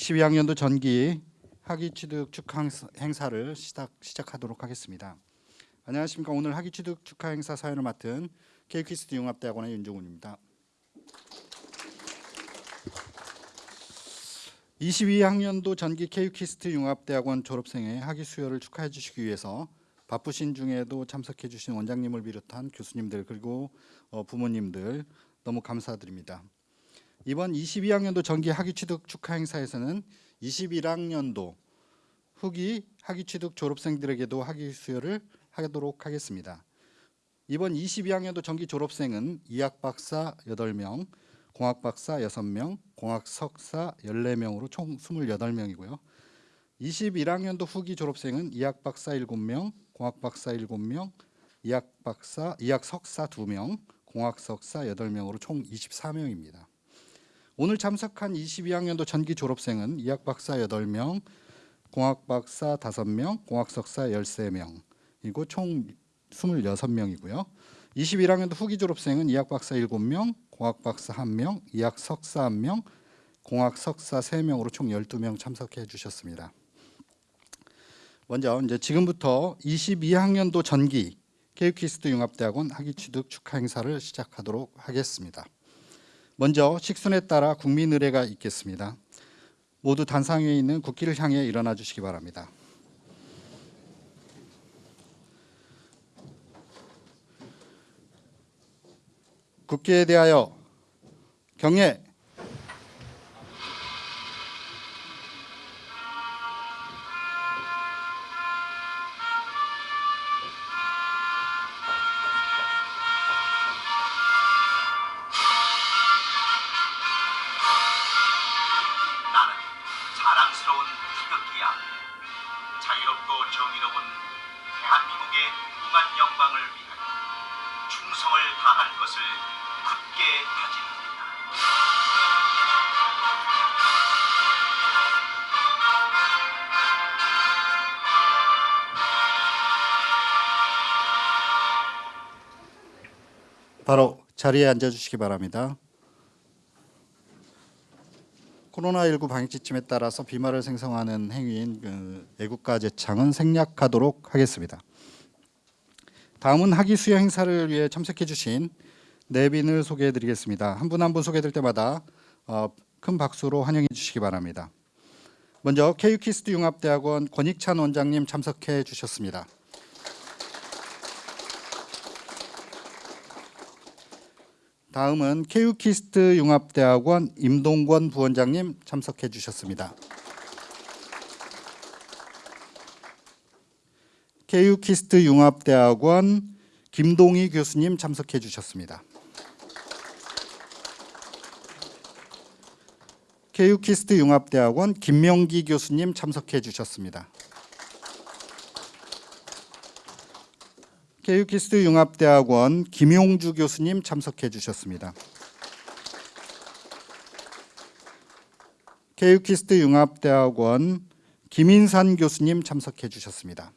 22학년도 전기 학위 취득 축하 행사- 행사를 시작 시작하도록 하겠습니다. 안녕하십니까? 오늘 학위 취득 축하 행사 사회를 맡은 KU-KIST 융합대학원의 윤종훈입니다. 22학년도 전기 KU-KIST 융합대학원 졸업생의 학위 수여를 축하해 주시기 위해서 바쁘신 중에도 참석해 주신 원장님을 비롯한 교수님들 그리고 어, 부모님들 너무 감사드립니다. 이번 22학년도 전기 학위 취득 축하 행사에서는 21학년도 후기 학위 취득 졸업생들에게도 학위 수여를 하도록 하겠습니다. 이번 22학년도 전기 졸업생은 이학 박사 8명, 공학 박사 6명, 공학 석사 14명으로 총 28명이고요. 21학년도 후기 졸업생은 이학 박사 7명, 공학 박사 7명, 이학 박사, 이학 석사 2명, 공학 석사 8명으로 총 24명입니다. 오늘 참석한 22학년도 전기 졸업생은 이학 박사 8명, 공학 박사 5명, 공학 석사 13명, 이고 총 26명이고요. 21학년도 후기 졸업생은 이학 박사 7명, 공학 박사 1명, 이학 석사 1명, 공학 석사 3명으로 총 12명 참석해 주셨습니다. 먼저 이제 지금부터 22학년도 전기 케이키스트 융합대학원 학위 취득 축하 행사를 시작하도록 하겠습니다. 먼저 식순에 따라 국민 의례가 있겠습니다. 모두 단상 위에 있는 국기를 향해 일어나 주시기 바랍니다. 국기에 대하여 경례. 자리에 앉아 주시기 바랍니다. 코로나19 방역 지침에 따라서 비말을 생성하는 행위인 그 애국가 제창은 생략하도록 하겠습니다. 다음은 학위 수여 행사를 위해 참석해 주신 내빈을 소개해 드리겠습니다. 한 분 한 분 소개될 때마다 어, 큰 박수로 환영해 주시기 바랍니다. 먼저 케이키스트 융합대학원 권익찬 원장님 참석해 주셨습니다. 다음은 KU-KIST 융합대학원 임동권 부원장님 참석해 주셨습니다. KU-KIST 융합대학원 김동희 교수님 참석해 주셨습니다. KU-KIST 융합대학원 김명기 교수님 참석해 주셨습니다. KU-KIST 융합대학원 김용주 교수님 참석해 주셨습니다. KU-KIST 융합대학원 김인산 교수님 참석해 주셨습니다.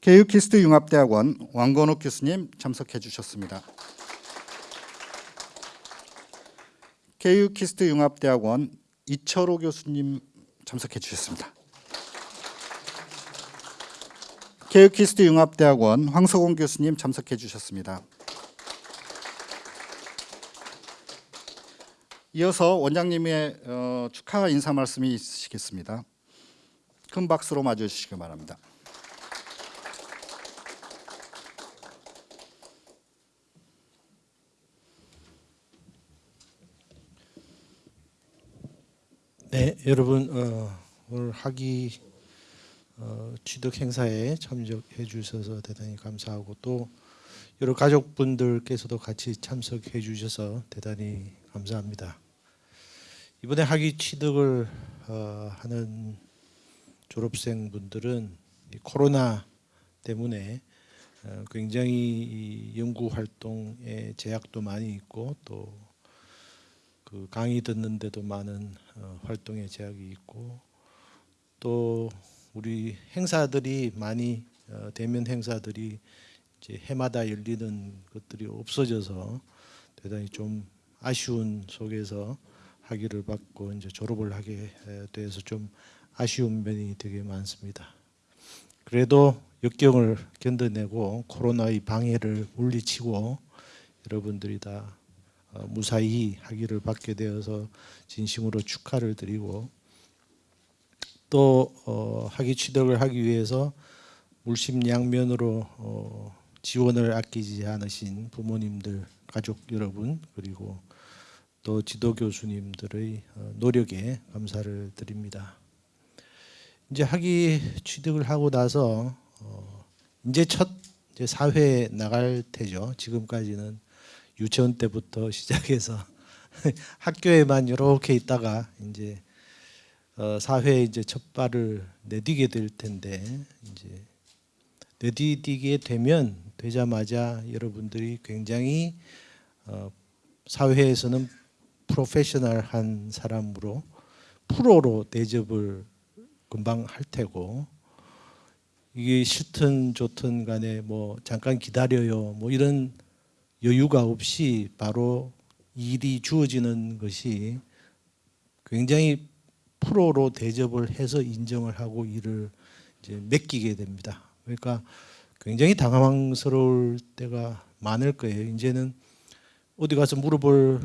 KU-KIST 융합대학원 왕건욱 교수님 참석해 주셨습니다. KU-KIST 융합대학원 이철호 교수님 참석해 주셨습니다. 케이키스트 융합대학원 황석원 교수님 참석해 주셨습니다. 이어서 원장님의 어, 축하 인사 말씀이 있으시겠습니다. 큰 박수로 맞아 주시기 바랍니다. 네, 여러분 어, 오늘 학위 어, 취득 행사에 참석해 주셔서 대단히 감사하고 또 여러 가족분들께서도 같이 참석해 주셔서 대단히 감사합니다. 이번에 학위 취득을 어, 하는 졸업생분들은 이 코로나 때문에 어, 굉장히 이 연구 활동에 제약도 많이 있고 또 그 강의 듣는데도 많은 어, 활동에 제약이 있고 또 우리 행사들이 많이 어, 대면 행사들이 이제 해마다 열리는 것들이 없어져서 대단히 좀 아쉬운 속에서 학위를 받고 이제 졸업을 하게 에, 돼서 좀 아쉬운 면이 되게 많습니다. 그래도 역경을 견뎌내고 코로나의 방해를 물리치고 여러분들이 다 어, 무사히 학위를 받게 되어서 진심으로 축하를 드리고 또 어, 학위 취득을 하기 위해서 물심양면으로 어, 지원을 아끼지 않으신 부모님들, 가족 여러분 그리고 또 지도 교수님들의 어, 노력에 감사를 드립니다. 이제 학위 취득을 하고 나서 어, 이제 첫 이제 사회에 나갈 테죠. 지금까지는 유치원 때부터 시작해서 학교에만 이렇게 있다가 이제 어, 사회에 이제 첫 발을 내디게 될 텐데 이제 내디디게 되면 되자마자 여러분들이 굉장히 어, 사회에서는 프로페셔널한 사람으로 프로로 대접을 금방 할 테고 이게 싫든 좋든 간에 뭐 잠깐 기다려요 뭐 이런 여유가 없이 바로 일이 주어지는 것이 굉장히 프로로 대접을 해서 인정을 하고 일을 이제 맡기게 됩니다. 그러니까 굉장히 당황스러울 때가 많을 거예요. 이제는 어디 가서 물어볼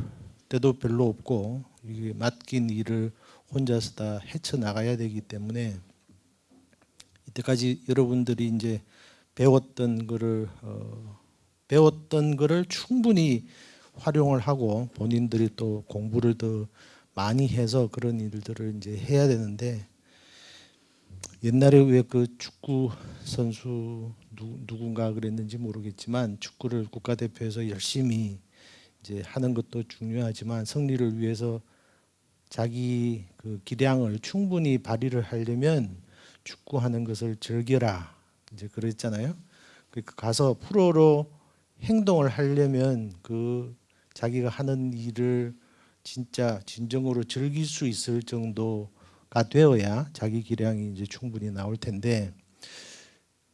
때도 별로 없고 이게 맡긴 일을 혼자서 다 헤쳐 나가야 되기 때문에 이때까지 여러분들이 이제 배웠던 거를 어, 배웠던 거를 충분히 활용을 하고 본인들이 또 공부를 더 많이 해서 그런 일들을 이제 해야 되는데 옛날에 왜 그 축구 선수 누, 누군가 그랬는지 모르겠지만 축구를 국가대표에서 열심히 이제 하는 것도 중요하지만 승리를 위해서 자기 그 기량을 충분히 발휘를 하려면 축구하는 것을 즐겨라 이제 그랬잖아요. 그 가서 프로로 행동을 하려면 그 자기가 하는 일을 진짜 진정으로 즐길 수 있을 정도가 되어야 자기 기량이 이제 충분히 나올 텐데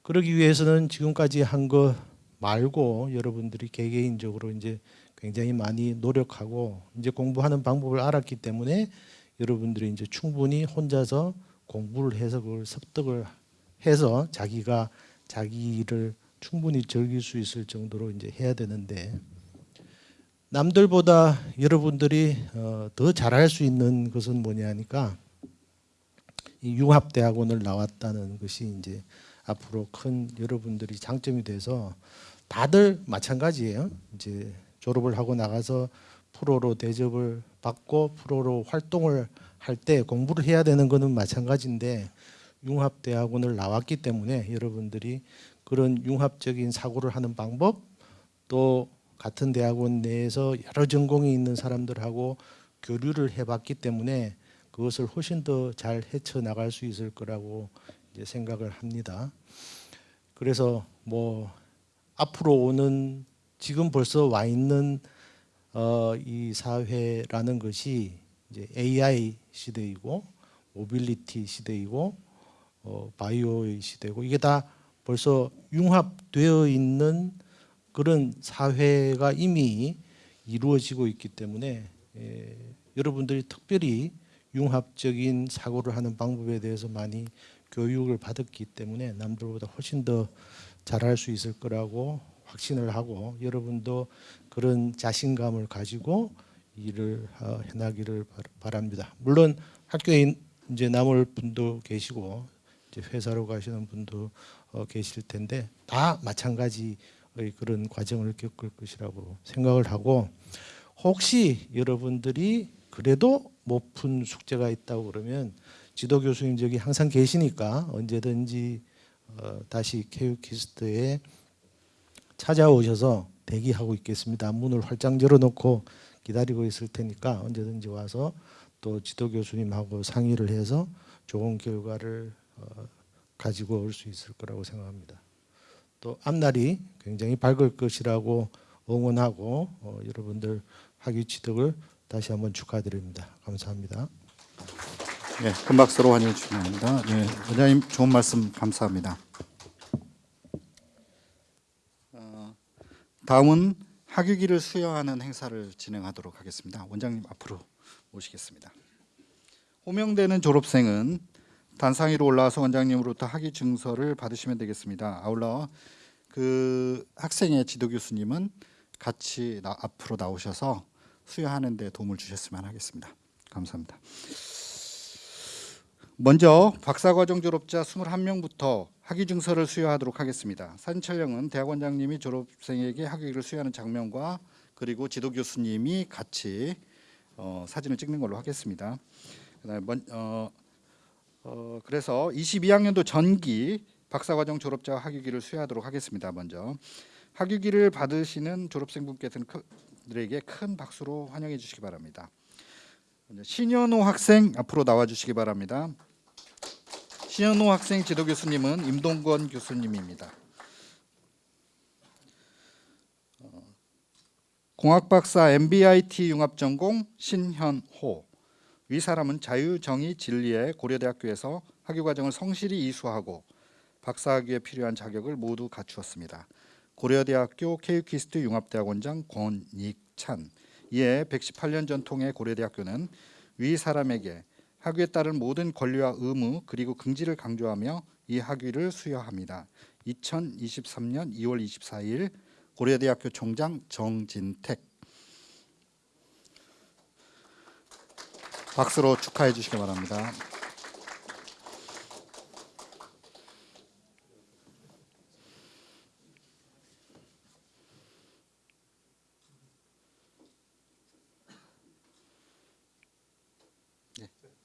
그러기 위해서는 지금까지 한거 말고 여러분들이 개개인적으로 이제 굉장히 많이 노력하고 이제 공부하는 방법을 알았기 때문에 여러분들이 이제 충분히 혼자서 공부를 해서 그걸 습득을 해서 자기가 자기 일을 충분히 즐길 수 있을 정도로 이제 해야 되는데 남들보다 여러분들이 어, 더 잘할 수 있는 것은 뭐냐니까 이 융합대학원을 나왔다는 것이 이제 앞으로 큰 여러분들이 장점이 돼서 다들 마찬가지예요. 이제 졸업을 하고 나가서 프로로 대접을 받고 프로로 활동을 할 때 공부를 해야 되는 거는 마찬가지인데 융합대학원을 나왔기 때문에 여러분들이 그런 융합적인 사고를 하는 방법 또 같은 대학원 내에서 여러 전공이 있는 사람들하고 교류를 해봤기 때문에 그것을 훨씬 더 잘 헤쳐 나갈 수 있을 거라고 이제 생각을 합니다. 그래서 뭐 앞으로 오는 지금 벌써 와 있는 어, 이 사회라는 것이 이제 AI 시대이고 모빌리티 시대이고 어, 바이오의 시대고 이게 다 벌써 융합되어 있는 그런 사회가 이미 이루어지고 있기 때문에 에, 여러분들이 특별히 융합적인 사고를 하는 방법에 대해서 많이 교육을 받았기 때문에 남들보다 훨씬 더 잘할 수 있을 거라고 확신을 하고 여러분도 그런 자신감을 가지고 일을 어, 해나기를 바- 바랍니다. 물론 학교에 이제 남을 분도 계시고 이제 회사로 가시는 분도 어, 계실 텐데 다 마찬가지의 그런 과정을 겪을 것이라고 생각을 하고 혹시 여러분들이 그래도 못 푼 숙제가 있다고 그러면 지도 교수님 저기 항상 계시니까 언제든지 어, 다시 케이키스트에 찾아오셔서 대기하고 있겠습니다. 문을 활짝 열어놓고 기다리고 있을 테니까 언제든지 와서 또 지도 교수님하고 상의를 해서 좋은 결과를 어, 가지고 올 수 있을 거라고 생각합니다. 또 앞날이 굉장히 밝을 것이라고 응원하고 어, 여러분들 학위 취득을 다시 한번 축하드립니다. 감사합니다. 예, 큰 박수로 환영해 주시기 바랍니다. 예, 원장님 좋은 말씀 감사합니다. 어, 다음은 학위기를 수여하는 행사를 진행하도록 하겠습니다. 원장님 앞으로 모시겠습니다. 호명되는 졸업생은 단상 위로 올라와서 원장님으로부터 학위 증서를 받으시면 되겠습니다. 아울러 그 학생의 지도 교수님은 같이 나, 앞으로 나오셔서 수여하는 데 도움을 주셨으면 하겠습니다. 감사합니다. 먼저 박사과정 졸업자 21명부터 학위 증서를 수여하도록 하겠습니다. 사진 촬영은 대학원장님이 졸업생에게 학위를 수여하는 장면과 그리고 지도 교수님이 같이 어, 사진을 찍는 걸로 하겠습니다. 그다음에 먼, 어, 어, 그래서 22학년도 전기 박사과정 졸업자 학위기를 수여하도록 하겠습니다. 먼저 학위기를 받으시는 졸업생분께서는 들에게 큰 박수로 환영해 주시기 바랍니다. 신현호 학생 앞으로 나와 주시기 바랍니다. 신현호 학생 지도 교수님은 임동건 교수님입니다. 어, 공학박사 MBIT 융합전공 신현호 위 사람은 자유정의 진리의 고려대학교에서 학위 과정을 성실히 이수하고 박사학위에 필요한 자격을 모두 갖추었습니다. 고려대학교 케이키스트 융합대학원장 권익찬 이에 118년 전통의 고려대학교는 위 사람에게 학위에 따른 모든 권리와 의무 그리고 긍지를 강조하며 이 학위를 수여합니다. 2023년 2월 24일 고려대학교 총장 정진택 박수로 축하해 주시기 바랍니다.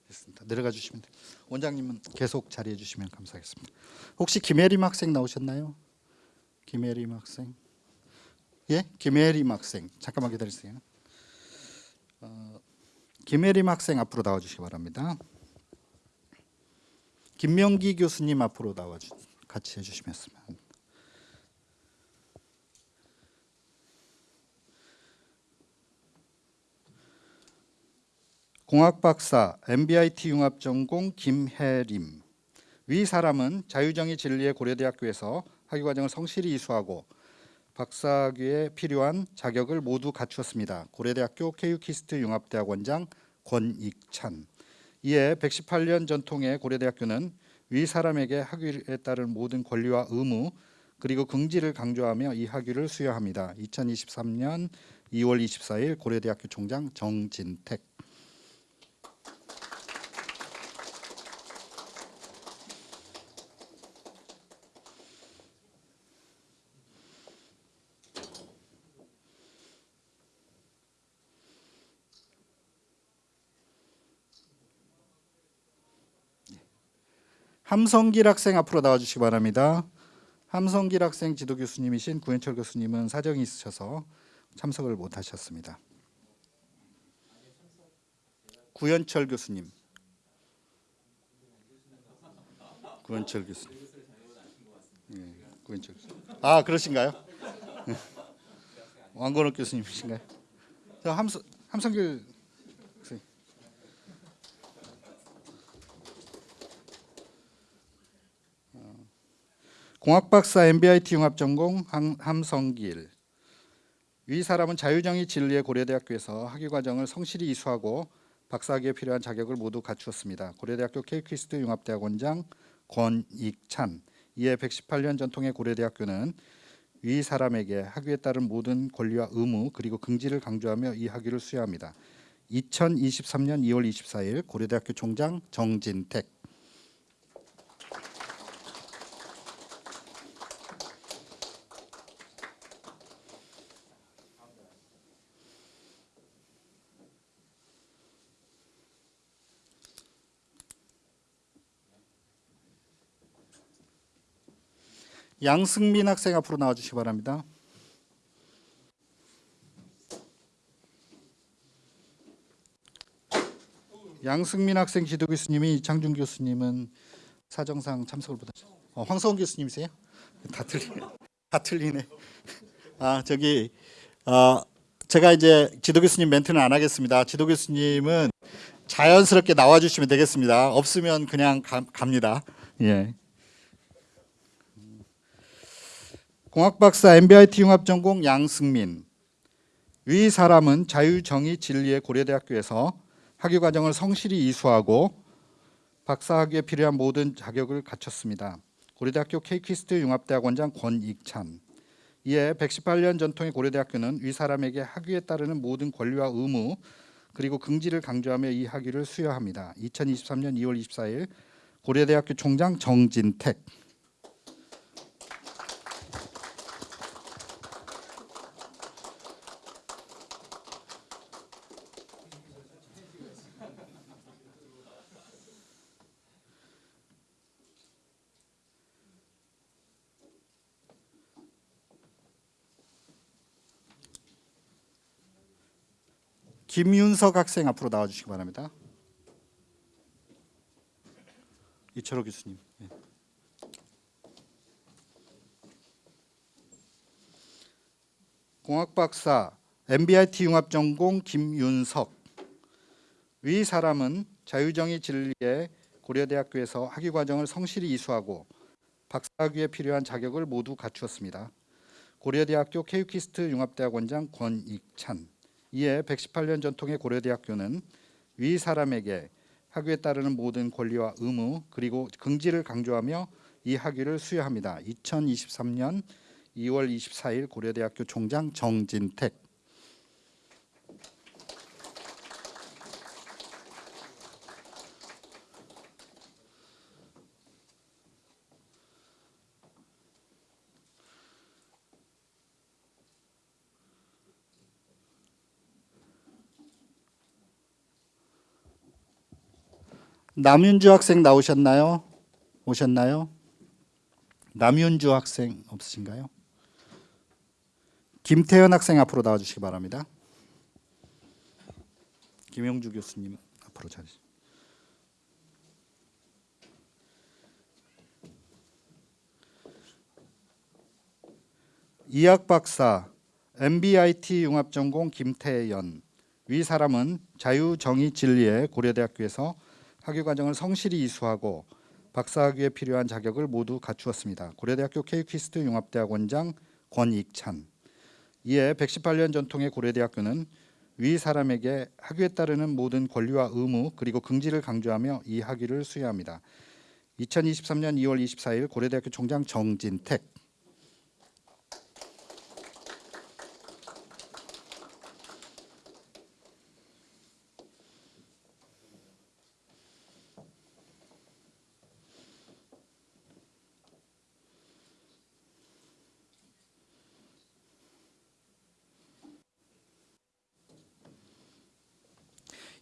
됐습니다. 내려가 주시면 돼요. 원장님은 계속 자리해 주시면 감사하겠습니다. 혹시 김혜림 학생 나오셨나요? 김혜림 학생. 예, 김혜림 학생. 잠깐만 기다리세요. 어, 김혜림 학생 앞으로 나와 주시기 바랍니다. 김명기 교수님 앞으로 나와 주 같이 해주시면 공학 박사 MBIT 융합 전공 김혜림 위 사람은 자유정의 진리의 고려대학교에서 학위 과정을 성실히 이수하고 박사학위에 필요한 자격을 모두 갖추었습니다. 고려대학교 케이키스트 융합대학원장 권익찬 이에 118년 전통의 고려대학교는 위 사람에게 학위에 따른 모든 권리와 의무 그리고 긍지를 강조하며 이 학위를 수여합니다. 2023년 2월 24일 고려대학교 총장 정진택 함성길 학생 앞으로 나와 주시기 바랍니다. 함성길 학생 지도 교수님이신 구현철 교수님은 사정이 있으셔서 참석을 못 하셨습니다. 구현철 교수님. 구현철 교수님. 예, 구현철 교수님. 아, 그러신가요? 왕건욱 교수님이신가요? 저 함성 함성길 공학박사 MBIT 융합전공 함- 함성길 위 사람은 자유정의 진리의 고려대학교에서 학위 과정을 성실히 이수하고 박사학위에 필요한 자격을 모두 갖추었습니다. 고려대학교 케이키스트 융합대학원장 권익찬 이에 118년 전통의 고려대학교는 위 사람에게 학위에 따른 모든 권리와 의무 그리고 긍지를 강조하며 이 학위를 수여합니다. 2023년 2월 24일 고려대학교 총장 정진택 양승민 학생 앞으로 나와 주시기 바랍니다. 양승민 학생 지도 교수님이 이창준 교수님은 사정상 참석을 못하셨 어, 황성원 교수님이세요? 다 틀리네. 다 틀리네. 아 저기 어, 제가 이제 지도 교수님 멘트는 안 하겠습니다. 지도 교수님은 자연스럽게 나와 주시면 되겠습니다. 없으면 그냥 가, 갑니다. 예. 공학박사 MBIT 융합전공 양승민 위 사람은 자유정의 진리의 고려대학교에서 학위 과정을 성실히 이수하고 박사학위에 필요한 모든 자격을 갖췄습니다. 고려대학교 케이키스트 융합대학원장 권익찬. 이에 118년 전통의 고려대학교는 위 사람에게 학위에 따르는 모든 권리와 의무 그리고 긍지를 강조하며 이 학위를 수여합니다. 2023년 2월 24일 고려대학교 총장 정진택. 김윤석 학생 앞으로 나와 주시기 바랍니다. 이철호 교수님. 예. 공학 박사 MBIT 융합 전공 김윤석. 위 사람은 자유정의 진리의 고려대학교에서 학위 과정을 성실히 이수하고 박사학위에 필요한 자격을 모두 갖추었습니다. 고려대학교 케이키스트 융합대학원장 권익찬. 이에 118년 전통의 고려대학교는 위 사람에게 학위에 따르는 모든 권리와 의무 그리고 긍지를 강조하며 이 학위를 수여합니다. 2023년 2월 24일 고려대학교 총장 정진택. 남윤주 학생 나오셨나요? 오셨나요? 남윤주 학생 없으신가요? 김태현 학생 앞으로 나와 주시기 바랍니다. 김영주 교수님 앞으로 자리. 이학 박사 MBIT 융합 전공 김태연 위 사람은 자유 정의 진리의 고려대학교에서 학위 과정을 성실히 이수하고 박사학위에 필요한 자격을 모두 갖추었습니다. 고려대학교 케이키스트 융합대학원장 권익찬. 이에 118년 전통의 고려대학교는 위 사람에게 학위에 따르는 모든 권리와 의무 그리고 긍지를 강조하며 이 학위를 수여합니다. 2023년 2월 24일 고려대학교 총장 정진택.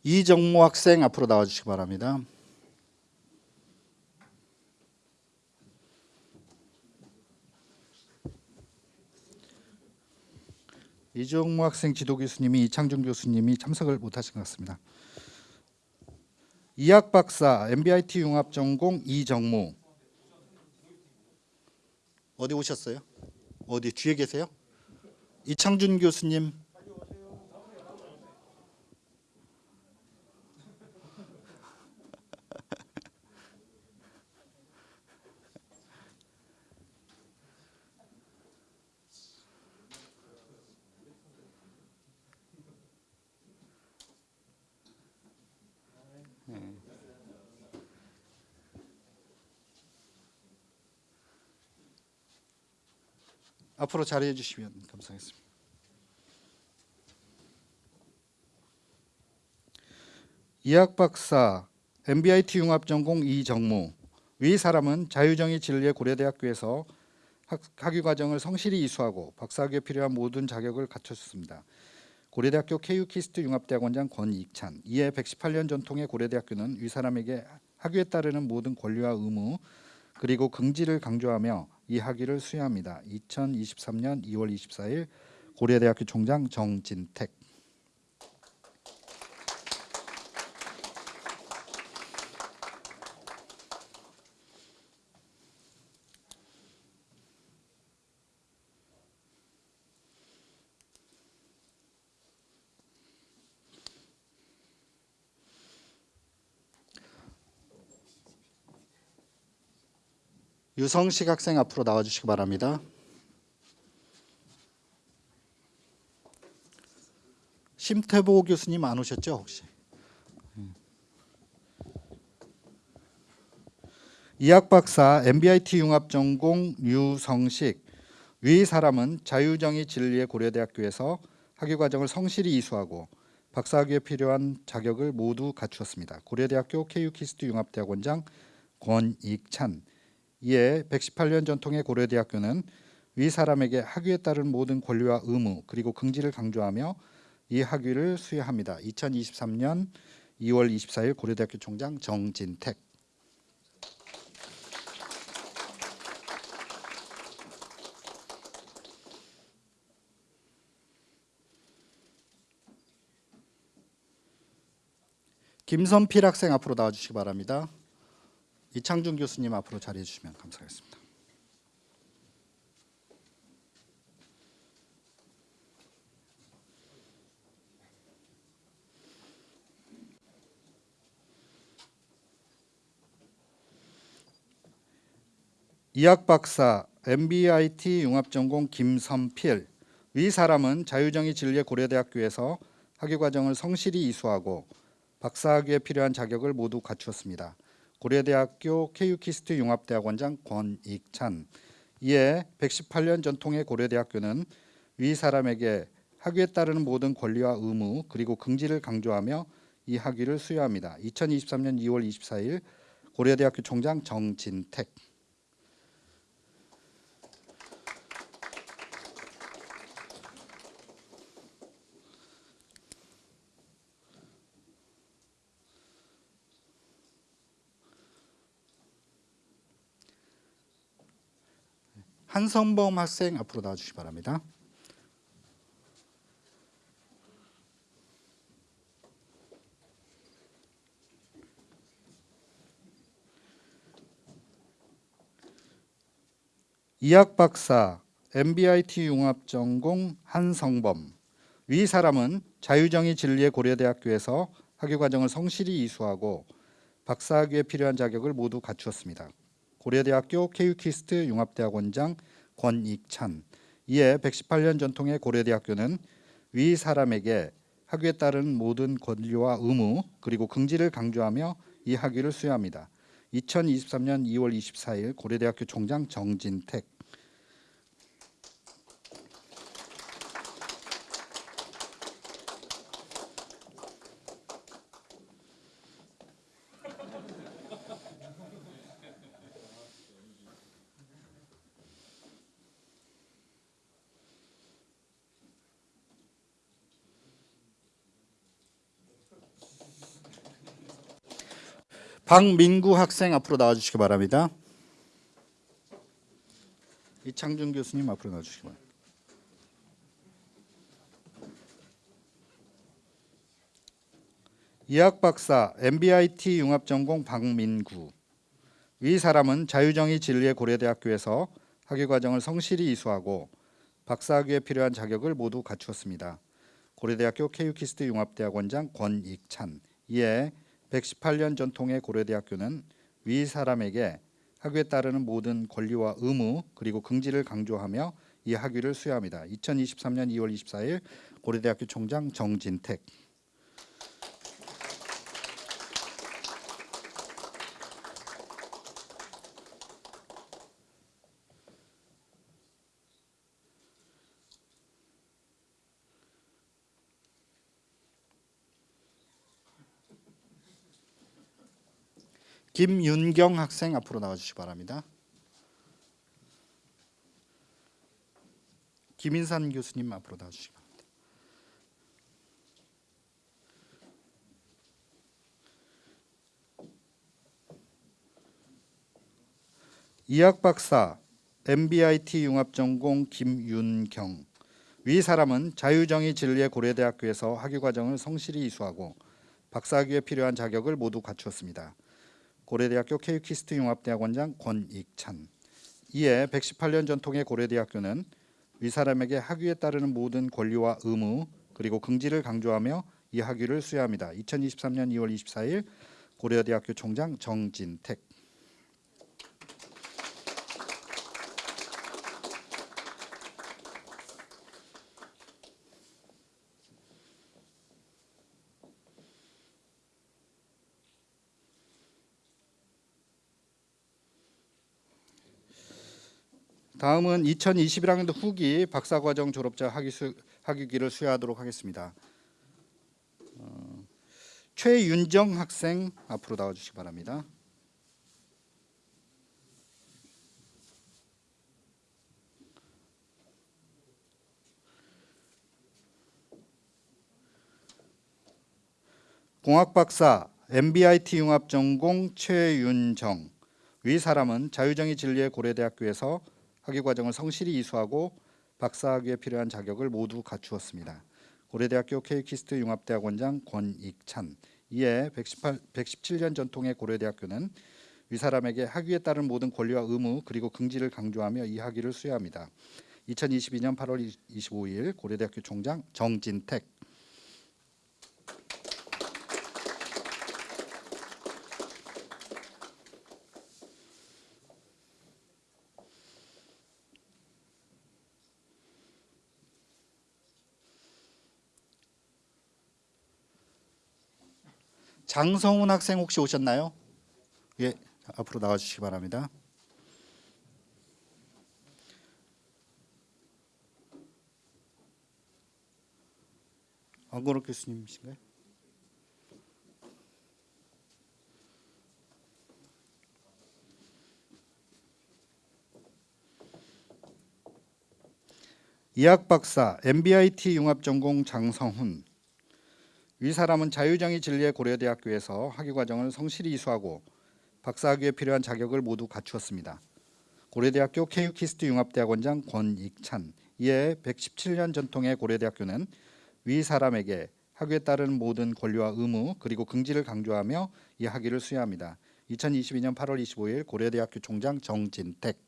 이정모 학생 앞으로 나와 주시기 바랍니다. 이정모 학생 지도 교수님이 이창준 교수님이 참석을 못하신 것 같습니다. 이학 박사 MBIT 융합 전공 이정모 어디 오셨어요? 어디 뒤에 계세요? 이창준 교수님 앞으로 자리해 주시면 감사하겠습니다. 이학 박사 MBIT 융합 전공 이정무 위 사람은 자유정의 진리의 고려대학교에서 학, 학위 과정을 성실히 이수하고 박사학위에 필요한 모든 자격을 갖췄습니다. 고려대학교 케이키스트 융합대학원장 권익찬 이에 118년 전통의 고려대학교는 위 사람에게 학위에 따르는 모든 권리와 의무 그리고 긍지를 강조하며 이 학위를 수여합니다. 2023년 2월 24일 고려대학교 총장 정진택. 유성식 학생 앞으로 나와 주시기 바랍니다. 심태보 교수님 안 오셨죠 혹시? 음. 이학 박사 MBIT 융합 전공 유성식 위 사람은 자유정의 진리의 고려대학교에서 학위 과정을 성실히 이수하고 박사학위에 필요한 자격을 모두 갖추었습니다. 고려대학교 KU키스트 융합대학원장 권익찬 이에 118년 전통의 고려대학교는 위 사람에게 학위에 따른 모든 권리와 의무 그리고 긍지를 강조하며 이 학위를 수여합니다. 2023년 2월 24일 고려대학교 총장 정진택 김선필 학생 앞으로 나와주시기 바랍니다. 이창준 교수님 앞으로 자리해 주시면 감사하겠습니다. 이학 박사 MBIT 융합전공 김선필 위 사람은 자유정의 진리의 고려대학교에서 학위 과정을 성실히 이수하고 박사학위에 필요한 자격을 모두 갖추었습니다. 고려대학교 KU키스트 융합대학원장 권익찬 이에 118년 전통의 고려대학교는 위 사람에게 학위에 따르는 모든 권리와 의무 그리고 긍지를 강조하며 이 학위를 수여합니다. 2023년 2월 24일 고려대학교 총장 정진택 한성범 학생 앞으로 나와주시기 바랍니다. 이학 박사 MBIT 융합 전공 한성범 위 사람은 자유정의 진리의 고려대학교에서 학위 과정을 성실히 이수하고 박사학위에 필요한 자격을 모두 갖추었습니다. 고려대학교 KU키스트 융합대학원장 권익찬 이에 118년 전통의 고려대학교는 위 사람에게 학위에 따른 모든 권리와 의무 그리고 긍지를 강조하며 이 학위를 수여합니다. 2023년 2월 24일 고려대학교 총장 정진택 박민구 학생 앞으로 나와주시기 바랍니다. 이창준 교수님 앞으로 나와주시기 바랍니다. 이학 박사 MBIT 융합 전공 박민구 위 사람은 자유정의 진리의 고려대학교에서 학위 과정을 성실히 이수하고 박사학위에 필요한 자격을 모두 갖추었습니다. 고려대학교 KU키스트 융합대학원장 권익찬 이에 118년 전통의 고려대학교는 위 사람에게 학위에 따르는 모든 권리와 의무 그리고 긍지를 강조하며 이 학위를 수여합니다. 2023년 2월 24일 고려대학교 총장 정진택 김윤경 학생 앞으로 나와주시기 바랍니다. 김인산 교수님 앞으로 나와주시기 바랍니다. 이학 박사 MBIT 융합 전공 김윤경 위 사람은 자유정의 진리의 고려대학교에서 학위 과정을 성실히 이수하고 박사학위에 필요한 자격을 모두 갖추었습니다. 고려대학교 KU키스트 융합대학원장 권익찬 이에 118년 전통의 고려대학교는 위 사람에게 학위에 따르는 모든 권리와 의무 그리고 긍지를 강조하며 이 학위를 수여합니다. 2023년 2월 24일 고려대학교 총장 정진택 다음은 2021학년도 후기 박사과정 졸업자 학위 수, 학위기를 수여하도록 하겠습니다. 어, 최윤정 학생 앞으로 나와주시기 바랍니다. 공학박사 MBIT 융합 전공 최윤정 위 사람은 자유정의 진리의 고려대학교에서 학위 과정을 성실히 이수하고 박사학위에 필요한 자격을 모두 갖추었습니다. 고려대학교 케이키스트 융합대학원장 권익찬 이에 118, 117년 전통의 고려대학교는 위 사람에게 학위에 따른 모든 권리와 의무 그리고 긍지를 강조하며 이 학위를 수여합니다. 2022년 8월 25일 고려대학교 총장 정진택 장성훈 학생 혹시 오셨나요? 예, 앞으로 나와 주시기 바랍니다. 안건욱 교수님이신가요? 이학 박사 MBIT 융합 전공 장성훈 위 사람은 자유정의 진리의 고려대학교에서 학위 과정을 성실히 이수하고 박사학위에 필요한 자격을 모두 갖추었습니다. 고려대학교 케이키스트 융합대학원장 권익찬 이에 117년 전통의 고려대학교는 위 사람에게 학위에 따른 모든 권리와 의무 그리고 긍지를 강조하며 이 학위를 수여합니다. 2022년 8월 25일 고려대학교 총장 정진택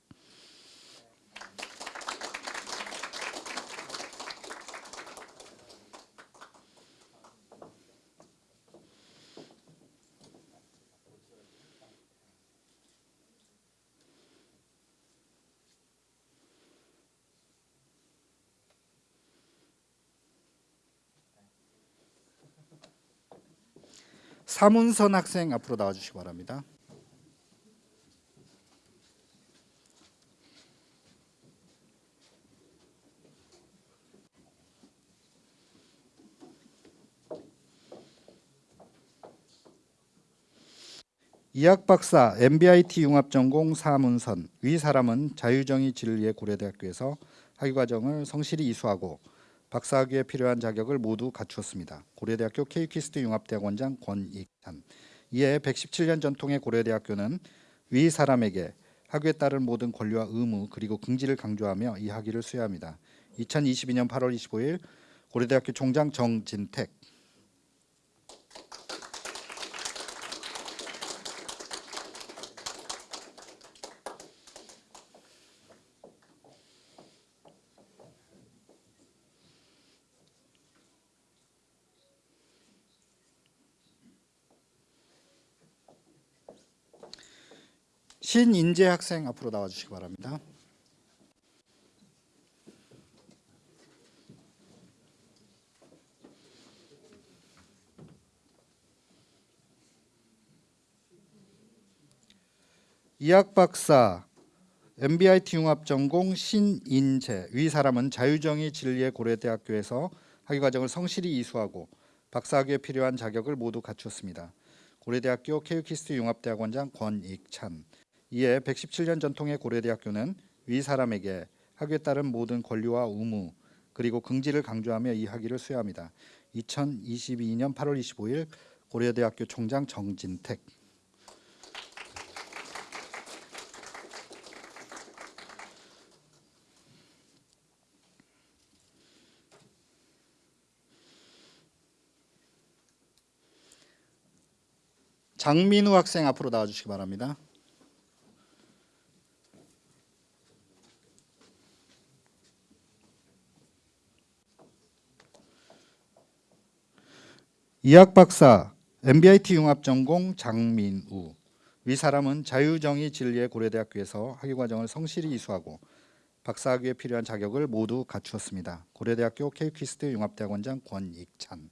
사문선 학생 앞으로 나와 주시기 바랍니다. 이학 박사 MBIT 융합 전공 사문선 위 사람은 자유정의 진리의 고려대학교에서 학위 과정을 성실히 이수하고 박사학위에 필요한 자격을 모두 갖추었습니다. 고려대학교 케이키스트 융합대학원장 권익찬 이에 117년 전통의 고려대학교는 위 사람에게 학위에 따른 모든 권리와 의무 그리고 긍지를 강조하며 이 학위를 수여합니다. 2022년 8월 25일 고려대학교 총장 정진택 신인재 학생 앞으로 나와 주시기 바랍니다. 이학 박사 MBIT 융합 전공 신인재 위 사람은 자유정의 진리의 고려대학교에서 학위 과정을 성실히 이수하고 박사학위에 필요한 자격을 모두 갖추었습니다. 고려대학교 케이키스트 융합대학원장 권익찬 이에 117년 전통의 고려대학교는 위 사람에게 학위에 따른 모든 권리와 의무 그리고 긍지를 강조하며 이 학위를 수여합니다. 2022년 8월 25일 고려대학교 총장 정진택 장민우 학생 앞으로 나와 주시기 바랍니다. 이학 박사 MBIT 융합 전공 장민우 위 사람은 자유정의 진리의 고려대학교에서 학위 과정을 성실히 이수하고 박사학위에 필요한 자격을 모두 갖추었습니다. 고려대학교 케이키스트 융합대학원장 권익찬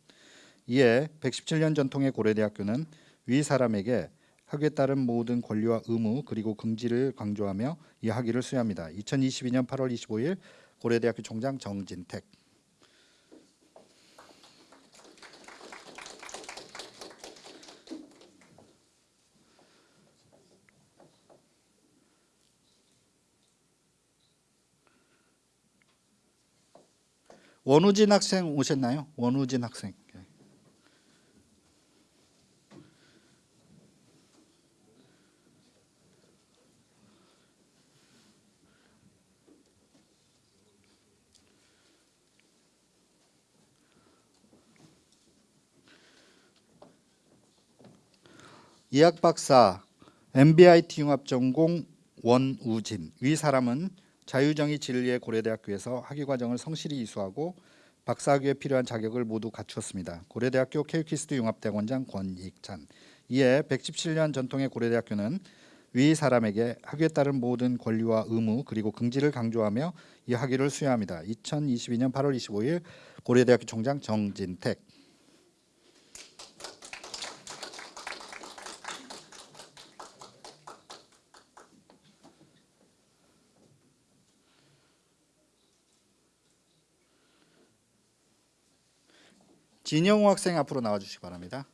이에 117년 전통의 고려대학교는 위 사람에게 학위에 따른 모든 권리와 의무 그리고 긍지를 강조하며 이 학위를 수여합니다. 2022년 8월 25일 고려대학교 총장 정진택. 원우진 학생 오셨나요? 원우진 학생. 예. 이학 박사 MBIT 융합 전공 원우진 위 사람은 자유정의 진리의 고려대학교에서 학위 과정을 성실히 이수하고 박사학위에 필요한 자격을 모두 갖추었습니다. 고려대학교 케이키스트 융합대학원장 권익찬 이에 117년 전통의 고려대학교는 위 사람에게 학위에 따른 모든 권리와 의무 그리고 긍지를 강조하며 이 학위를 수여합니다. 2022년 8월 25일 고려대학교 총장 정진택 진영호 학생 앞으로 나와주시기 바랍니다.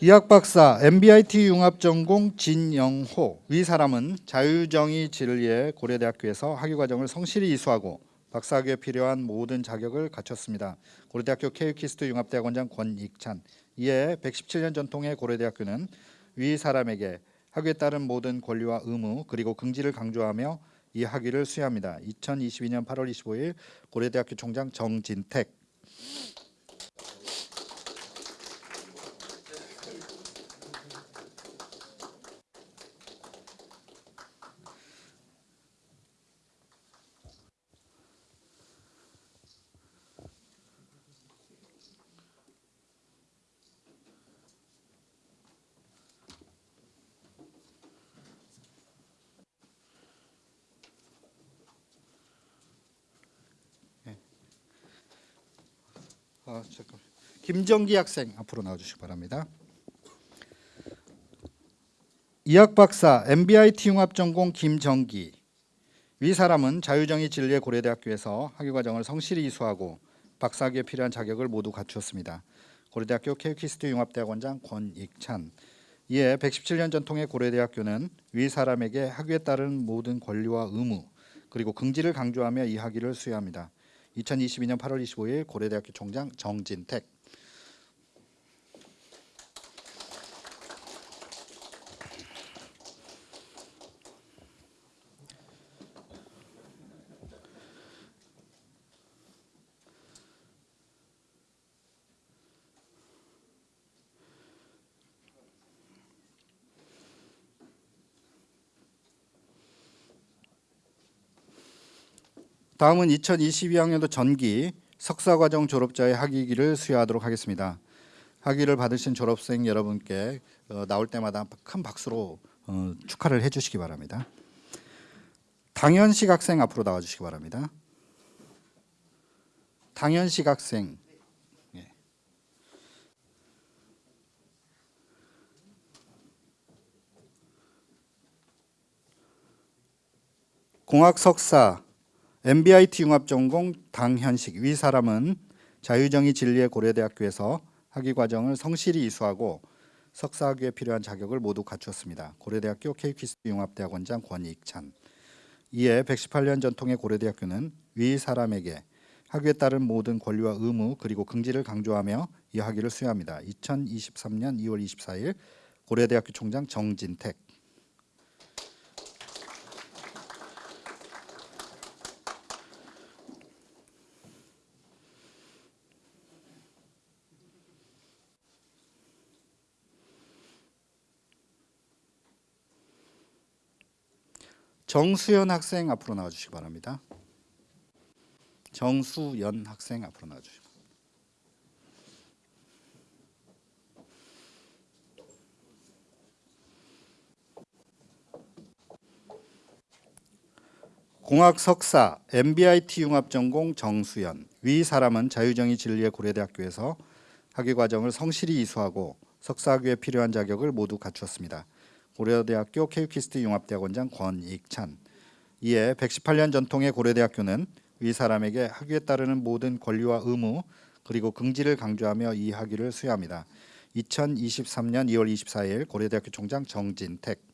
이학 박사 MBIT 융합 전공 진영호 위 사람은 자유정의 진리의 고려대학교에서 학위 과정을 성실히 이수하고 박사학위에 필요한 모든 자격을 갖췄습니다. 고려대학교 케이키스트 융합대학원장 권익찬 이에 117년 전통의 고려대학교는 위 사람에게 학위에 따른 모든 권리와 의무 그리고 긍지를 강조하며 이 학위를 수여합니다. 2022년 8월 25일 고려대학교 총장 정진택 아, 잠깐. 김정기 학생 앞으로 나와주시기 바랍니다. 이학 박사 MBIT 융합 전공 김정기 위 사람은 자유정의 진리의 고려대학교에서 학위 과정을 성실히 이수하고 박사학위에 필요한 자격을 모두 갖추었습니다. 고려대학교 케이키스트 융합대학원장 권익찬 이에 117년 전통의 고려대학교는 위 사람에게 학위에 따른 모든 권리와 의무 그리고 긍지를 강조하며 이 학위를 수여합니다. 2022년 8월 25일 고려대학교 총장 정진택 다음은 2022학년도 전기 석사과정 졸업자의 학위기를 수여하도록 하겠습니다. 학위를 받으신 졸업생 여러분께 어, 나올 때마다 큰 박수로 어, 축하를 해주시기 바랍니다. 당현식 학생 앞으로 나와주시기 바랍니다. 당현식 학생 예. 공학 석사 MBIT 융합 전공 당현식 위 사람은 자유정의 진리의 고려대학교에서 학위 과정을 성실히 이수하고 석사학위에 필요한 자격을 모두 갖추었습니다. 고려대학교 케이키스트 융합대학원장 권익찬 이에 118년 전통의 고려대학교는 위 사람에게 학위에 따른 모든 권리와 의무 그리고 긍지를 강조하며 이 학위를 수여합니다. 2023년 2월 24일 고려대학교 총장 정진택 정수연 학생 앞으로 나와주시기 바랍니다. 정수연 학생 앞으로 나와주시기 바랍니다. 공학 석사, MBIT 융합 전공 정수연 위 사람은 자유정의 진리의 고려대학교에서 학위 과정을 성실히 이수하고 석사학위에 필요한 자격을 모두 갖추었습니다. 고려대학교 케이키스트 융합대학원장 권익찬 이에 118년 전통의 고려대학교는 위 사람에게 학위에 따르는 모든 권리와 의무 그리고 긍지를 강조하며 이 학위를 수여합니다. 2023년 2월 24일 고려대학교 총장 정진택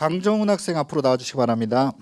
강정훈 학생 앞으로 나와주시기 바랍니다.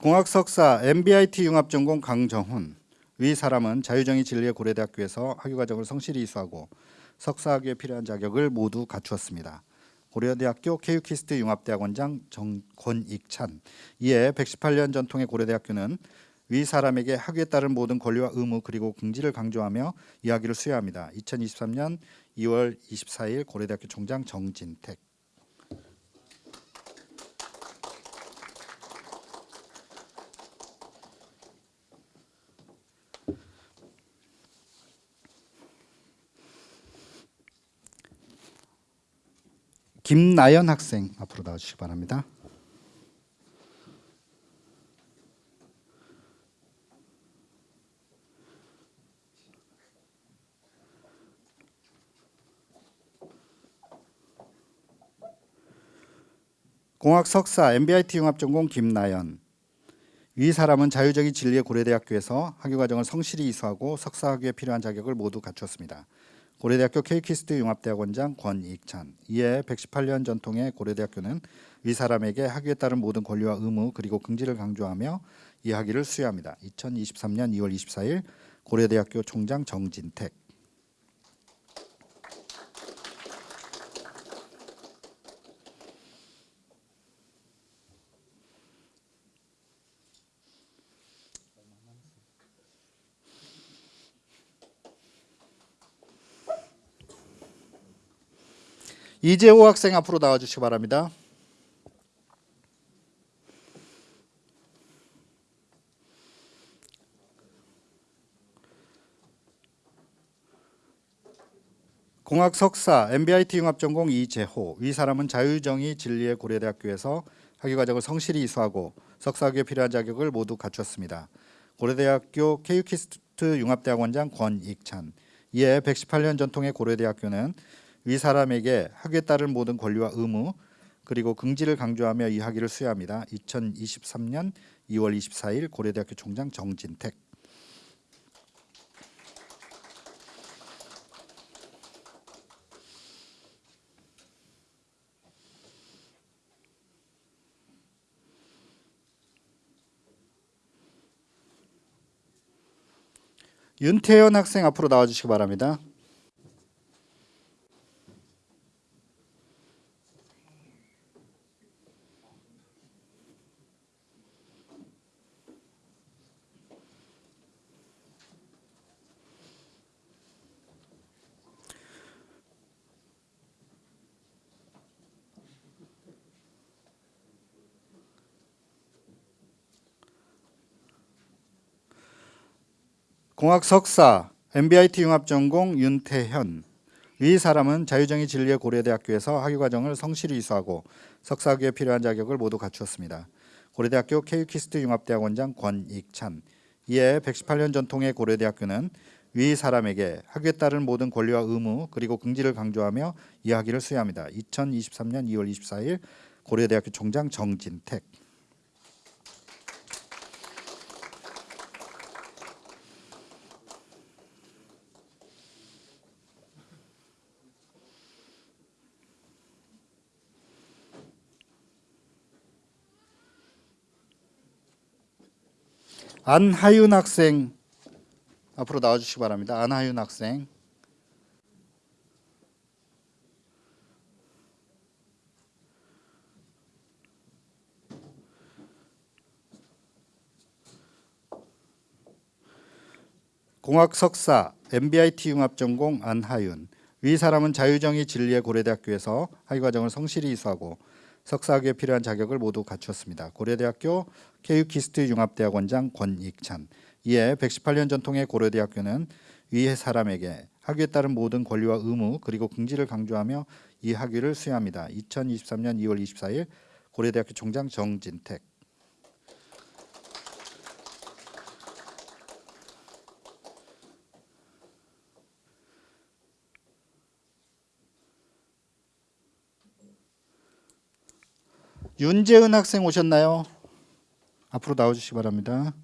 공학 석사 MBIT 융합 전공 강정훈 위 사람은 자유정의 진리의 고려대학교에서 학위 과정을 성실히 이수하고 석사학위에 필요한 자격을 모두 갖추었습니다. 고려대학교 케이키스트 융합대학원장 정권익찬 이에 118년 전통의 고려대학교는 위 사람에게 학위에 따른 모든 권리와 의무 그리고 긍지를 강조하며 이야기를 수여합니다. 2023년 2월 24일 고려대학교 총장 정진택 김나연 학생 앞으로 나와주시기 바랍니다. 공학 석사 MBIT 융합 전공 김나연 위 사람은 자유적인 진리의 고려대학교에서 학위 과정을 성실히 이수하고 석사 학위에 필요한 자격을 모두 갖추었습니다. 고려대학교 케이키스트 융합대학원장 권익찬 이에 118년 전통의 고려대학교는 위 사람에게 학위에 따른 모든 권리와 의무 그리고 긍지를 강조하며 이 학위를 수여합니다. 2023년 2월 24일 고려대학교 총장 정진택 이재호 학생 앞으로 나와주시기 바랍니다. 공학 석사 MBIT 융합 전공 이재호 위 사람은 자유정의 진리의 고려대학교에서 학위 과정을 성실히 이수하고 석사학위에 필요한 자격을 모두 갖췄습니다. 고려대학교 케이키스트 융합대학원장 권익찬 이에 118년 전통의 고려대학교는 위 사람에게 따른 모든 권리와 의무 그리고 긍지를 강조하며 이 학위를 수여합니다. 2023년 2월 24일 고려대학교 총장 정진택 윤태현 학생 앞으로 나와주시기 바랍니다. 공학 석사 MBIT 융합 전공 윤태현 위 사람은 자유정의 진리의 고려대학교에서 학위 과정을 성실히 이수하고 석사학위에 필요한 자격을 모두 갖추었습니다. 고려대학교 케이키스트 융합대학원장 권익찬 이에 118년 전통의 고려대학교는 위 사람에게 학위에 따른 모든 권리와 의무 그리고 긍지를 강조하며 이 학위를 수여합니다. 2023년 2월 24일 고려대학교 총장 정진택 안하윤 학생 앞으로 나와주시기 바랍니다. 안하윤 학생. 공학 석사 MBIT 융합 전공 안하윤 위 사람은 자유정의 진리의 고려대학교에서 학위 과정을 성실히 이수하고 석사학위에 필요한 자격을 모두 갖추었습니다. 고려대학교 케이키스트 융합대학원장 권익찬 이에 118년 전통의 고려대학교는 위 사람에게 학위에 따른 모든 권리와 의무 그리고 긍지를 강조하며 이 학위를 수여합니다. 2023년 2월 24일 고려대학교 총장 정진택 윤재은 학생 오셨나요? 앞으로 나와주시기 바랍니다.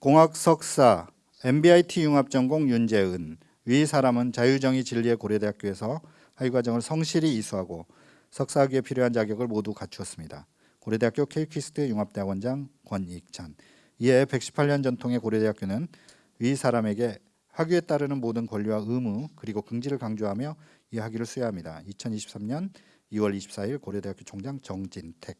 공학 석사 MBIT 융합 전공 윤재은 위 사람은 자유정의 진리의 고려대학교에서 학위 과정을 성실히 이수하고 석사학위에 필요한 자격을 모두 갖추었습니다. 고려대학교 케이키스트 융합대학원장 권익찬 이에 118년 전통의 고려대학교는 위 사람에게 학위에 따르는 모든 권리와 의무 그리고 긍지를 강조하며 이 학위를 수여합니다. 2023년 2월 24일 고려대학교 총장 정진택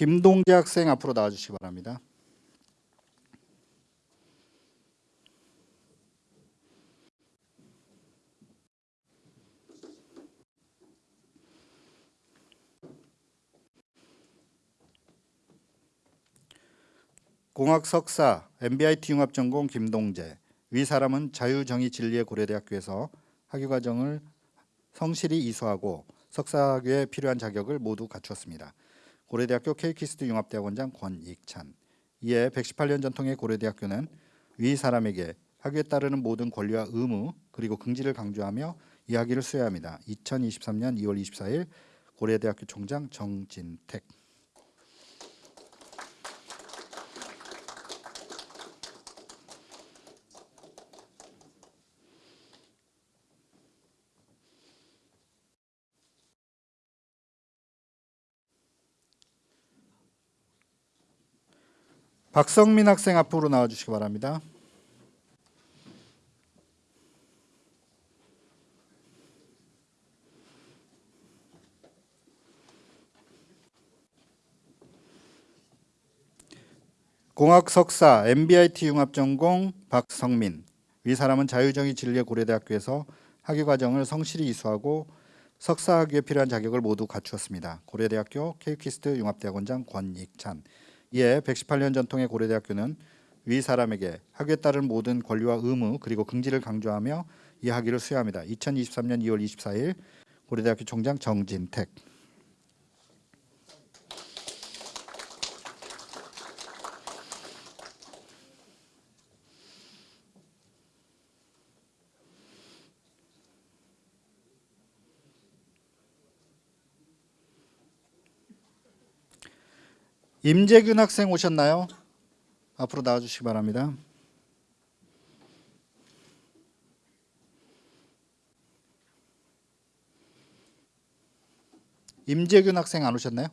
김동재 학생 앞으로 나와주시기 바랍니다. 공학 석사 MBIT 융합 전공 김동재 위 사람은 자유정의 진리의 고려대학교에서 학위 과정을 성실히 이수하고 석사학위에 필요한 자격을 모두 갖추었습니다. 고려대학교 케이키스트 융합대학원장 권익찬 이에 118년 전통의 고려대학교는 위 사람에게 학위에 따르는 모든 권리와 의무 그리고 긍지를 강조하며 이 학위를 수여합니다. 2023년 2월 24일 고려대학교 총장 정진택 박성민 학생 앞으로 나와주시기 바랍니다. 공학 석사 MBIT 융합 전공 박성민 위 사람은 자유정의 진리의 고려대학교에서 학위 과정을 성실히 이수하고 석사 학위에 필요한 자격을 모두 갖추었습니다. 고려대학교 케이키스트 융합대학원장 권익찬 이에 118년 전통의 고려대학교는 위 사람에게 학위에 따른 모든 권리와 의무 그리고 긍지를 강조하며 이 학위를 수여합니다. 2023년 2월 24일 고려대학교 총장 정진택 임재균 학생 오셨나요? 앞으로 나와주시기 바랍니다. 임재균 학생 안 오셨나요?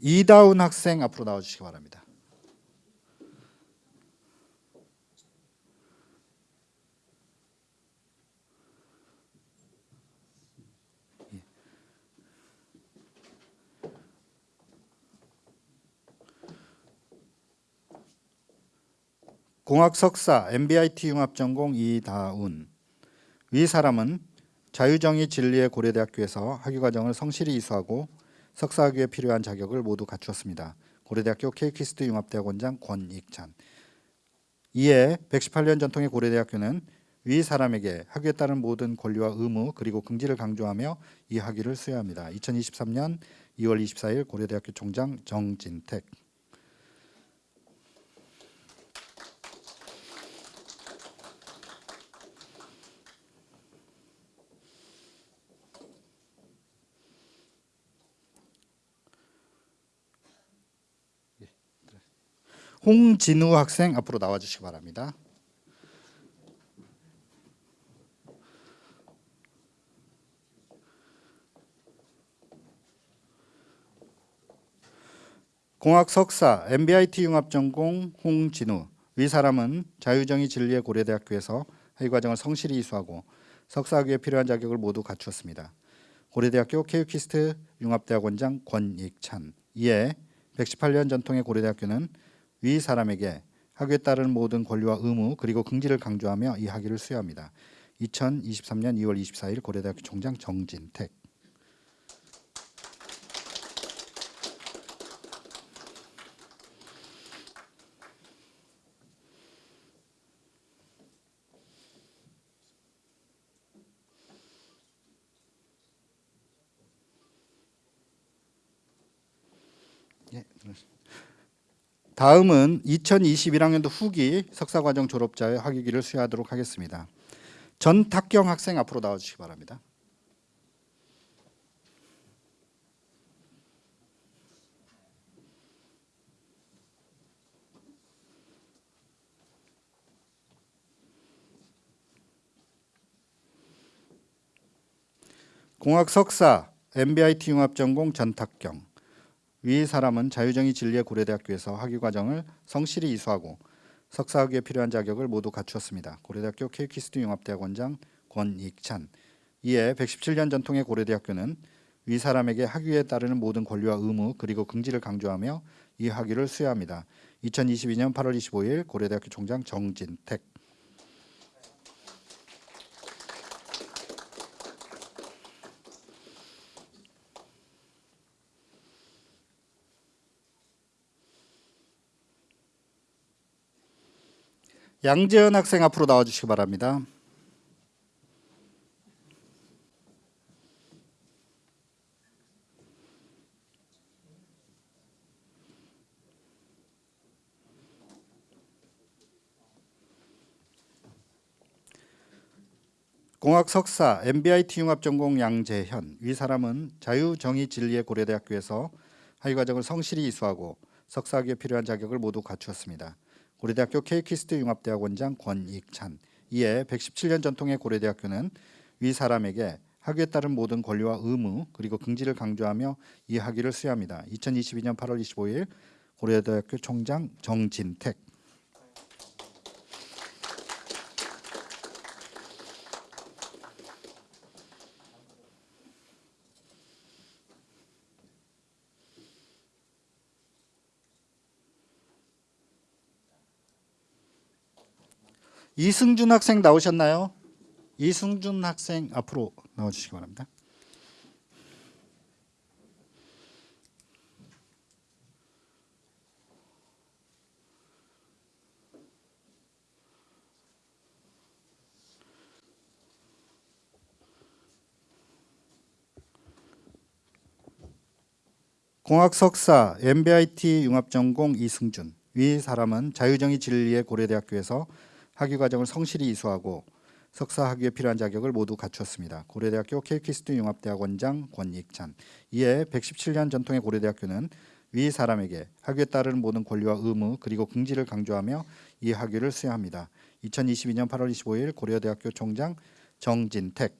이다운 학생 앞으로 나와주시기 바랍니다. 공학 석사 NBIT 융합 전공 이다운 위 사람은 자유 정의 진리의 고려대학교에서 학위 과정을 성실히 이수하고 석사 학위에 필요한 자격을 모두 갖추었습니다. 고려대학교 KU-KIST 융합대학원장 권익찬 이에 118년 전통의 고려대학교는 위 사람에게 학위에 따른 모든 권리와 의무 그리고 긍지를 강조하며 이 학위를 수여합니다. 2023년 2월 24일 고려대학교 총장 정진택 홍진우 학생 앞으로 나와 주시기 바랍니다. 공학 석사 MBIT 융합 전공 홍진우 위 사람은 자유정의 진리의 고려대학교에서 학위 과정을 성실히 이수하고 석사학위에 필요한 자격을 모두 갖추었습니다. 고려대학교 케이키스트 융합대학원장 권익찬 이에 118년 전통의 고려대학교는 위 사람에게 학위에 따른 모든 권리와 의무 그리고 긍지를 강조하며 이 학위를 수여합니다. 2023년 2월 24일 고려대학교 총장 정진택 다음은 2021학년도 후기 석사과정 졸업자의 학위기를 수여하도록 하겠습니다. 전탁경 학생 앞으로 나와주시기 바랍니다. 공학 석사 MBIT 융합 전공 전탁경 위 사람은 자유정의 진리의 고려대학교에서 학위 과정을 성실히 이수하고 석사학위에 필요한 자격을 모두 갖추었습니다. 고려대학교 케이키스트 융합대학원장 권익찬 이에 117년 전통의 고려대학교는 위 사람에게 학위에 따르는 모든 권리와 의무 그리고 긍지를 강조하며 이 학위를 수여합니다. 2022년 8월 25일 고려대학교 총장 정진택 양재현 학생 앞으로 나와주시기 바랍니다. 공학 석사 MBIT 융합 전공 양재현 위 사람은 자유정의 진리의 고려대학교에서 학위 과정을 성실히 이수하고 석사학위에 필요한 자격을 모두 갖추었습니다. 고려대학교 케이키스트 융합대학원장 권익찬 이에 117년 전통의 고려대학교는 위 사람에게 학위에 따른 모든 권리와 의무 그리고 긍지를 강조하며 이 학위를 수여합니다. 2022년 8월 25일 고려대학교 총장 정진택 이승준 학생 나오셨나요? 이승준 학생 앞으로 나와주시기 바랍니다. 공학 석사 MBIT 융합 전공 이승준 위 사람은 자유정의 진리의 고려대학교에서 학위 과정을 성실히 이수하고 석사 학위에 필요한 자격을 모두 갖추었습니다. 고려대학교 케이키스트 융합대학원장 권익찬 이에 117년 전통의 고려대학교는 위 사람에게 학위에 따르는 모든 권리와 의무 그리고 긍지를 강조하며 이 학위를 수여합니다. 2022년 8월 25일 고려대학교 총장 정진택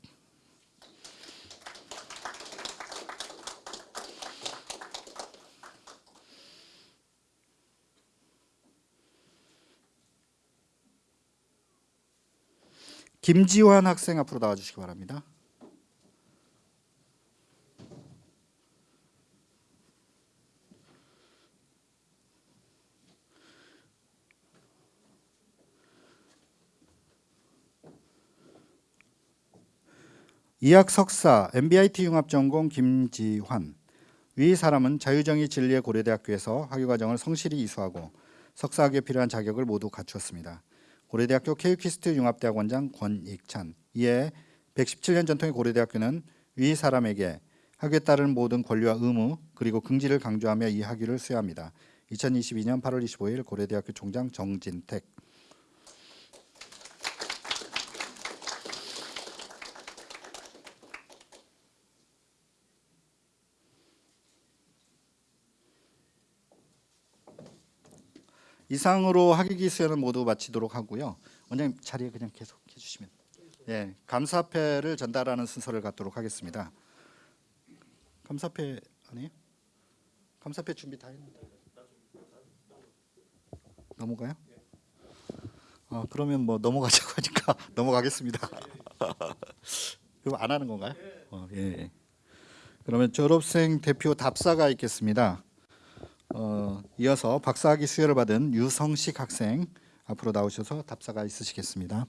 김지환 학생 앞으로 나와주시기 바랍니다. 이학 석사 MBIT 융합 전공 김지환 위 사람은 자유정의 진리의 고려대학교에서 학위 과정을 성실히 이수하고 석사학위에 필요한 자격을 모두 갖추었습니다. 고려대학교 케이키스트 융합대학원장 권익찬 이에 117년 전통의 고려대학교는 위 사람에게 학위에 따른 모든 권리와 의무 그리고 긍지를 강조하며 이 학위를 수여합니다. 2022년 8월 25일 고려대학교 총장 정진택 이상으로 학위기 수여는 모두 마치도록 하고요. 원장님 자리에 그냥 계속 해주시면. 예, 감사패를 전달하는 순서를 갖도록 하겠습니다. 감사패 아니에요? 감사패 준비 다 했는데. 넘어가요? 아 그러면 뭐 넘어가자고 하니까 넘어가겠습니다. 그럼 안 하는 건가요? 어, 예. 그러면 졸업생 대표 답사가 있겠습니다. 어, 이어서 박사학위 수여를 받은 유성식 학생 앞으로 나오셔서 답사가 있으시겠습니다.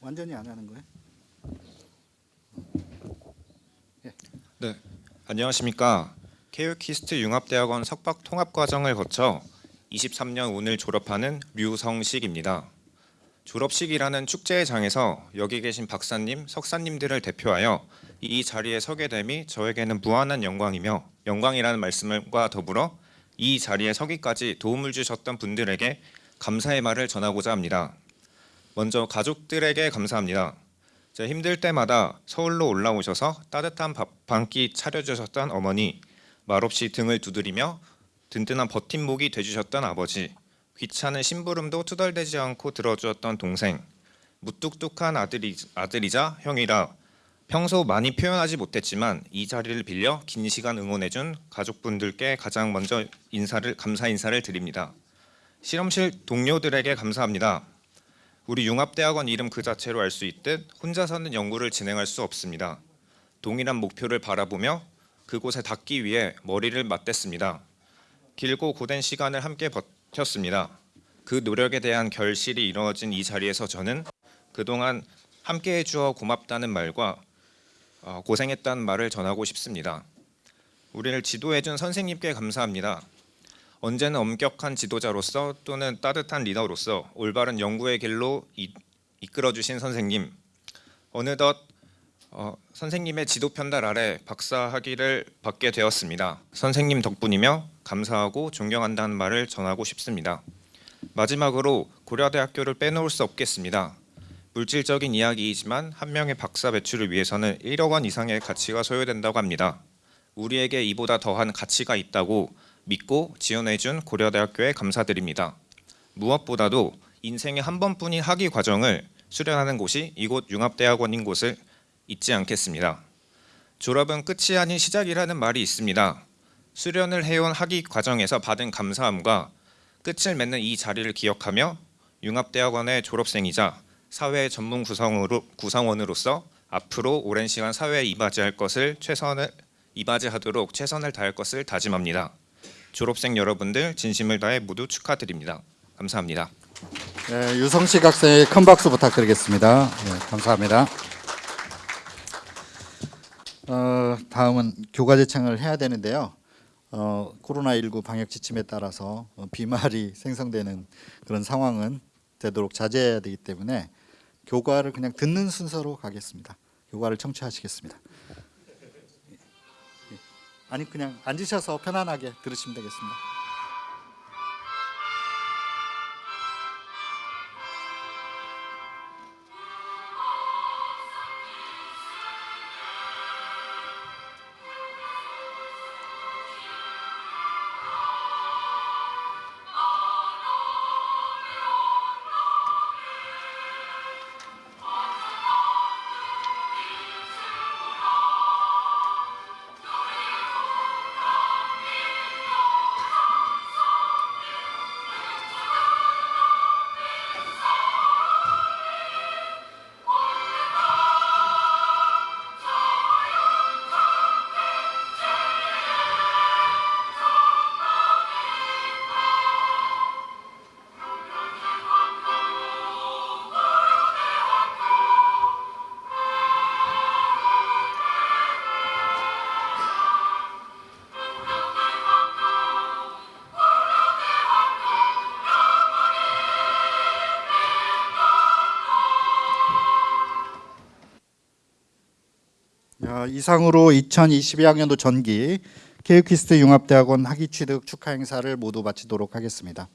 완전히 안 하는 거예요? 네, 안녕하십니까. 케이오키스트 융합대학원 석박 통합 과정을 거쳐 23년 오늘 졸업하는 류성식입니다. 졸업식이라는 축제의 장에서 여기 계신 박사님, 석사님들을 대표하여 이 자리에 서게 됨이 저에게는 무한한 영광이며 영광이라는 말씀과 더불어 이 자리에 서기까지 도움을 주셨던 분들에게 감사의 말을 전하고자 합니다. 먼저 가족들에게 감사합니다. 제 힘들 때마다 서울로 올라오셔서 따뜻한 밥 한 끼 차려주셨던 어머니, 말없이 등을 두드리며 든든한 버팀목이 돼주셨던 아버지, 귀찮은 심부름도 투덜대지 않고 들어주었던 동생, 무뚝뚝한 아들이, 아들이자 형이라 평소 많이 표현하지 못했지만 이 자리를 빌려 긴 시간 응원해준 가족분들께 가장 먼저 인사를 감사 인사를 드립니다. 실험실 동료들에게 감사합니다. 우리 융합대학원 이름 그 자체로 알 수 있듯 혼자서는 연구를 진행할 수 없습니다. 동일한 목표를 바라보며 그곳에 닿기 위해 머리를 맞댔습니다. 길고 고된 시간을 함께 버텼습니다. 그 노력에 대한 결실이 이루어진 이 자리에서 저는 그동안 함께해 주어 고맙다는 말과 어, 고생했다는 말을 전하고 싶습니다. 우리를 지도해 준 선생님께 감사합니다. 언제나 엄격한 지도자로서 또는 따뜻한 리더로서 올바른 연구의 길로 이, 이끌어 주신 선생님 어느덧 어, 선생님의 지도 편달 아래 박사 학위를 받게 되었습니다. 선생님 덕분이며 감사하고 존경한다는 말을 전하고 싶습니다. 마지막으로 고려대학교를 빼놓을 수 없겠습니다. 물질적인 이야기이지만 한 명의 박사 배출을 위해서는 1억 원 이상의 가치가 소요된다고 합니다. 우리에게 이보다 더한 가치가 있다고 믿고 지원해준 고려대학교에 감사드립니다. 무엇보다도 인생의 한 번뿐인 학위 과정을 수련하는 곳이 이곳 융합대학원인 곳을 잊지 않겠습니다. 졸업은 끝이 아닌 시작이라는 말이 있습니다. 수련을 해온 학위 과정에서 받은 감사함과 끝을 맺는 이 자리를 기억하며 융합대학원의 졸업생이자 사회 전문 구성으로, 구성원으로서 앞으로 오랜 시간 사회에 이바지할 것을 최선을 이바지하도록 최선을 다할 것을 다짐합니다. 졸업생 여러분들 진심을 다해 모두 축하드립니다. 감사합니다. 네, 유성식 학생의 큰 박수 부탁드리겠습니다. 네, 감사합니다. 어, 다음은 교과 제창을 해야 되는데요. 어, 코로나19 방역 지침에 따라서 어, 비말이 생성되는 그런 상황은 되도록 자제해야 되기 때문에 교과를 그냥 듣는 순서로 가겠습니다. 교과를 청취하시겠습니다. 아니 그냥 앉으셔서 편안하게 들으시면 되겠습니다. 이상으로 2022학년도 전기 케이키스트 융합대학원 학위 취득 축하 행사를 모두 마치도록 하겠습니다.